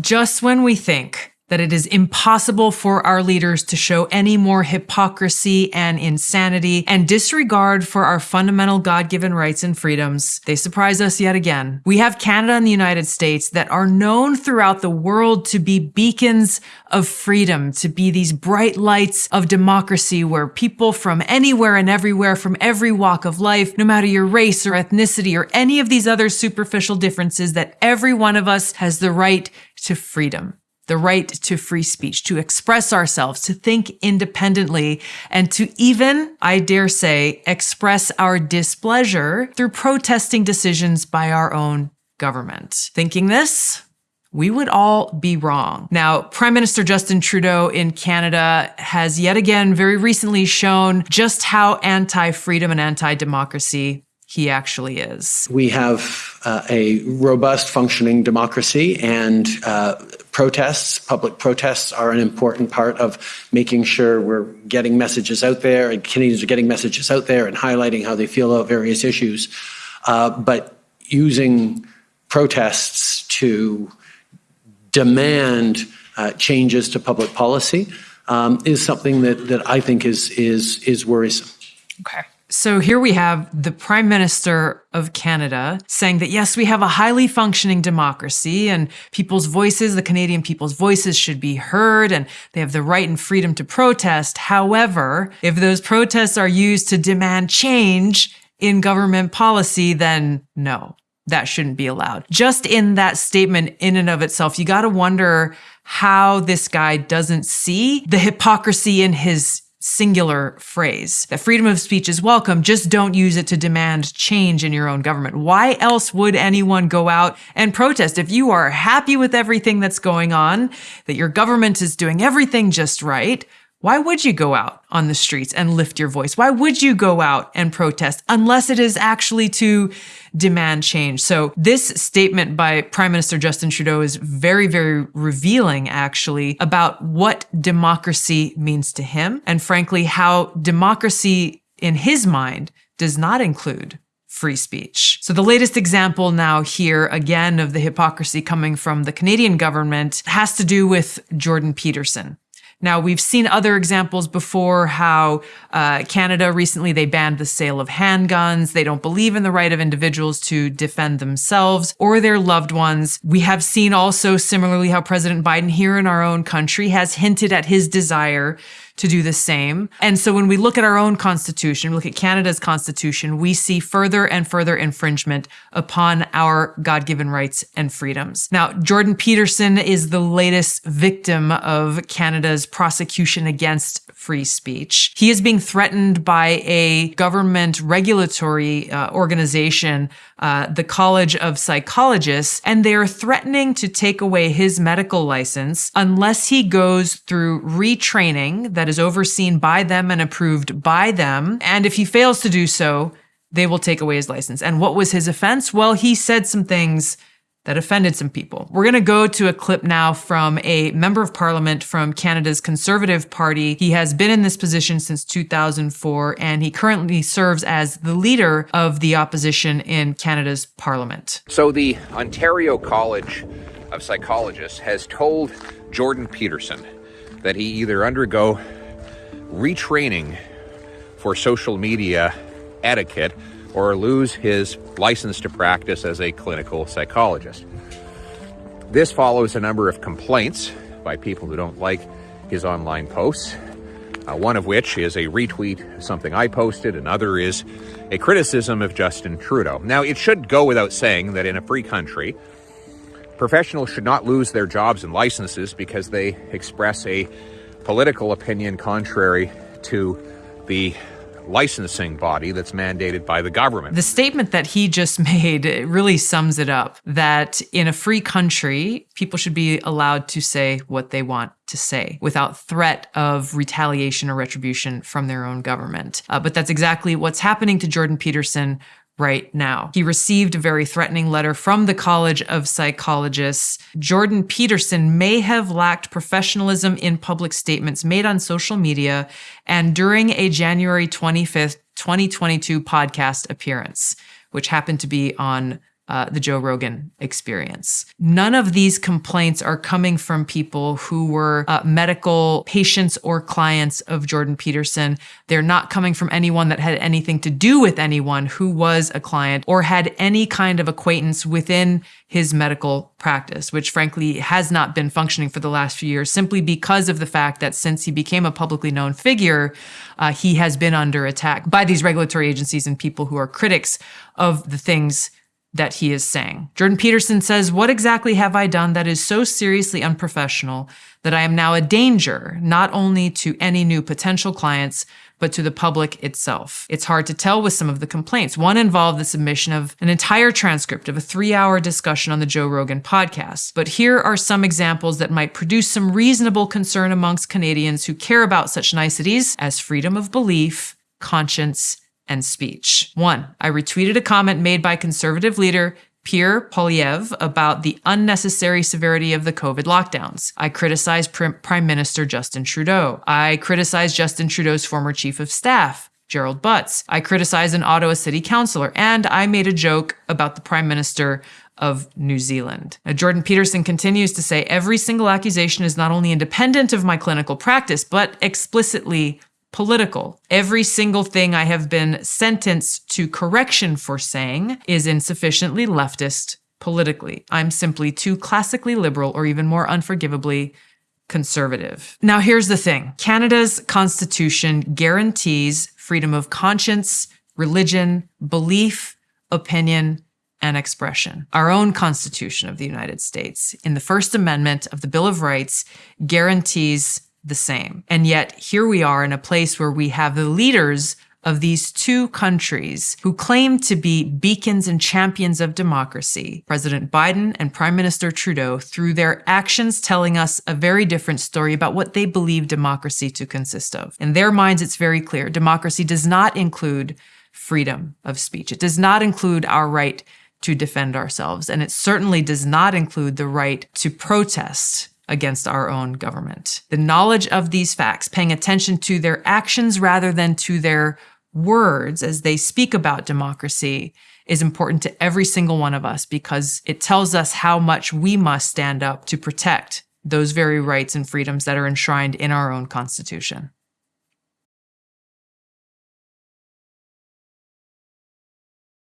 Just when we think that it is impossible for our leaders to show any more hypocrisy and insanity and disregard for our fundamental God given rights and freedoms. They surprise us yet again. We have Canada and the United States that are known throughout the world to be beacons of freedom, to be these bright lights of democracy where people from anywhere and everywhere, from every walk of life, no matter your race or ethnicity or any of these other superficial differences, that every one of us has the right to freedom the right to free speech, to express ourselves, to think independently, and to even, I dare say, express our displeasure through protesting decisions by our own government. Thinking this, we would all be wrong. Now, Prime Minister Justin Trudeau in Canada has yet again very recently shown just how anti freedom and anti democracy he actually is. We have uh, a robust functioning democracy and uh, protests, public protests are an important part of making sure we're getting messages out there and Canadians are getting messages out there and highlighting how they feel about various issues. Uh, but using protests to demand uh, changes to public policy um, is something that, that I think is, is, is worrisome. Okay. So here we have the Prime Minister of Canada saying that yes, we have a highly functioning democracy and people's voices, the Canadian people's voices should be heard and they have the right and freedom to protest. However, if those protests are used to demand change in government policy, then no, that shouldn't be allowed. Just in that statement in and of itself, you got to wonder how this guy doesn't see the hypocrisy in his singular phrase that freedom of speech is welcome, just don't use it to demand change in your own government. Why else would anyone go out and protest? If you are happy with everything that's going on, that your government is doing everything just right, why would you go out on the streets and lift your voice? Why would you go out and protest unless it is actually to demand change? So this statement by Prime Minister Justin Trudeau is very, very revealing actually about what democracy means to him and frankly, how democracy in his mind does not include free speech. So the latest example now here again of the hypocrisy coming from the Canadian government has to do with Jordan Peterson. Now, we've seen other examples before how uh, Canada recently they banned the sale of handguns. They don't believe in the right of individuals to defend themselves or their loved ones. We have seen also similarly how President Biden here in our own country has hinted at his desire to do the same. And so when we look at our own constitution, we look at Canada's constitution, we see further and further infringement upon our God given rights and freedoms. Now, Jordan Peterson is the latest victim of Canada's prosecution against free speech. He is being threatened by a government regulatory uh, organization, uh, the College of Psychologists, and they are threatening to take away his medical license unless he goes through retraining that is overseen by them and approved by them. And if he fails to do so, they will take away his license. And what was his offense? Well, he said some things that offended some people. We're going to go to a clip now from a member of parliament from Canada's Conservative Party. He has been in this position since 2004 and he currently serves as the leader of the opposition in Canada's parliament. So the Ontario College of Psychologists has told Jordan Peterson that he either undergo retraining for social media etiquette or lose his license to practice as a clinical psychologist. This follows a number of complaints by people who don't like his online posts, uh, one of which is a retweet of something I posted, another is a criticism of Justin Trudeau. Now, it should go without saying that in a free country, Professionals should not lose their jobs and licenses because they express a political opinion contrary to the licensing body that's mandated by the government. The statement that he just made really sums it up that in a free country, people should be allowed to say what they want to say without threat of retaliation or retribution from their own government. Uh, but that's exactly what's happening to Jordan Peterson right now. He received a very threatening letter from the College of Psychologists. Jordan Peterson may have lacked professionalism in public statements made on social media and during a January 25th, 2022 podcast appearance, which happened to be on uh, the Joe Rogan experience. None of these complaints are coming from people who were uh, medical patients or clients of Jordan Peterson. They're not coming from anyone that had anything to do with anyone who was a client or had any kind of acquaintance within his medical practice, which frankly has not been functioning for the last few years simply because of the fact that since he became a publicly known figure, uh, he has been under attack by these regulatory agencies and people who are critics of the things that he is saying. Jordan Peterson says, What exactly have I done that is so seriously unprofessional that I am now a danger, not only to any new potential clients, but to the public itself? It's hard to tell with some of the complaints. One involved the submission of an entire transcript of a three hour discussion on the Joe Rogan podcast. But here are some examples that might produce some reasonable concern amongst Canadians who care about such niceties as freedom of belief, conscience, and speech. One, I retweeted a comment made by conservative leader Pierre Poilievre about the unnecessary severity of the COVID lockdowns. I criticized Prime Minister Justin Trudeau. I criticized Justin Trudeau's former chief of staff, Gerald Butts. I criticized an Ottawa city councillor, and I made a joke about the Prime Minister of New Zealand. Now, Jordan Peterson continues to say every single accusation is not only independent of my clinical practice, but explicitly political. Every single thing I have been sentenced to correction for saying is insufficiently leftist politically. I'm simply too classically liberal or even more unforgivably conservative. Now, here's the thing Canada's constitution guarantees freedom of conscience, religion, belief, opinion, and expression. Our own Constitution of the United States, in the First Amendment of the Bill of Rights, guarantees the same. And yet, here we are in a place where we have the leaders of these two countries who claim to be beacons and champions of democracy, President Biden and Prime Minister Trudeau, through their actions telling us a very different story about what they believe democracy to consist of. In their minds, it's very clear democracy does not include freedom of speech, it does not include our right to defend ourselves, and it certainly does not include the right to protest against our own government. The knowledge of these facts, paying attention to their actions rather than to their words as they speak about democracy, is important to every single one of us because it tells us how much we must stand up to protect those very rights and freedoms that are enshrined in our own Constitution.